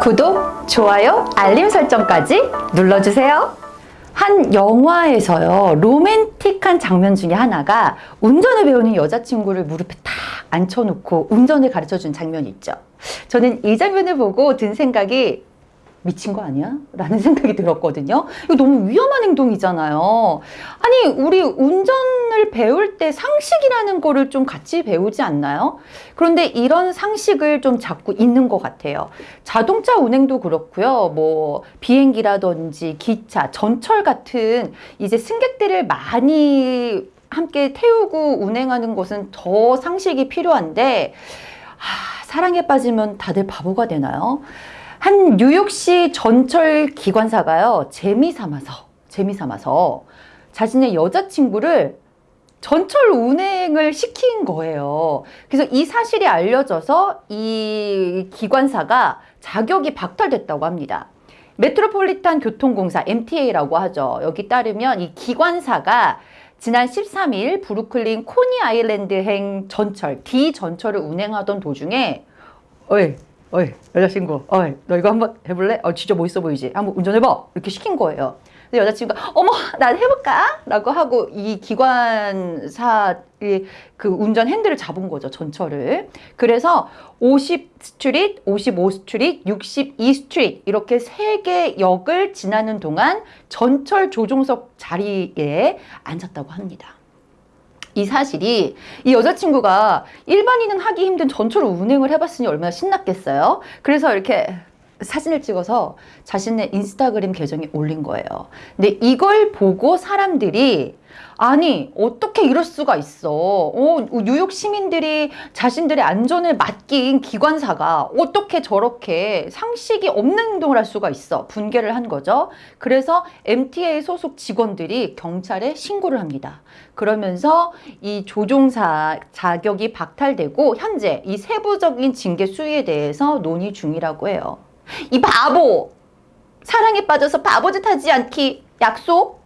구독, 좋아요, 알림 설정까지 눌러주세요. 한 영화에서요, 로맨틱한 장면 중에 하나가 운전을 배우는 여자친구를 무릎에 탁 앉혀놓고 운전을 가르쳐 준 장면이 있죠. 저는 이 장면을 보고 든 생각이 미친 거 아니야? 라는 생각이 들었거든요. 이거 너무 위험한 행동이잖아요. 아니, 우리 운전을 배울 때 상식이라는 거를 좀 같이 배우지 않나요? 그런데 이런 상식을 좀 자꾸 잊는 것 같아요. 자동차 운행도 그렇고요. 뭐, 비행기라든지 기차, 전철 같은 이제 승객들을 많이 함께 태우고 운행하는 것은 더 상식이 필요한데, 아, 사랑에 빠지면 다들 바보가 되나요? 한 뉴욕시 전철 기관사가요, 재미 삼아서, 재미 삼아서 자신의 여자친구를 전철 운행을 시킨 거예요. 그래서 이 사실이 알려져서 이 기관사가 자격이 박탈됐다고 합니다. 메트로폴리탄 교통공사 MTA라고 하죠. 여기 따르면 이 기관사가 지난 13일 브루클린 코니 아일랜드행 전철 D 전철을 운행하던 도중에 어이 어이 여자친구 어이 너 이거 한번 해볼래? 어 진짜 멋있어 보이지? 한번 운전해봐 이렇게 시킨 거예요 근데 여자친구가 어머 난 해볼까? 라고 하고 이 기관사의 그 운전 핸들을 잡은 거죠 전철을 그래서 50 street, 55 street, 62 street 이렇게 세 개 역을 지나는 동안 전철 조종석 자리에 앉았다고 합니다 이 사실이 이 여자친구가 일반인은 하기 힘든 전철 운행을 해봤으니 얼마나 신났겠어요. 그래서 이렇게 사진을 찍어서 자신의 인스타그램 계정에 올린 거예요. 근데 이걸 보고 사람들이 아니 어떻게 이럴 수가 있어? 어, 뉴욕 시민들이 자신들의 안전을 맡긴 기관사가 어떻게 저렇게 상식이 없는 행동을 할 수가 있어? 분개를 한 거죠. 그래서 MTA 소속 직원들이 경찰에 신고를 합니다. 그러면서 이 조종사 자격이 박탈되고 현재 이 세부적인 징계 수위에 대해서 논의 중이라고 해요 이 바보 사랑에 빠져서 바보짓 하지 않기 약속?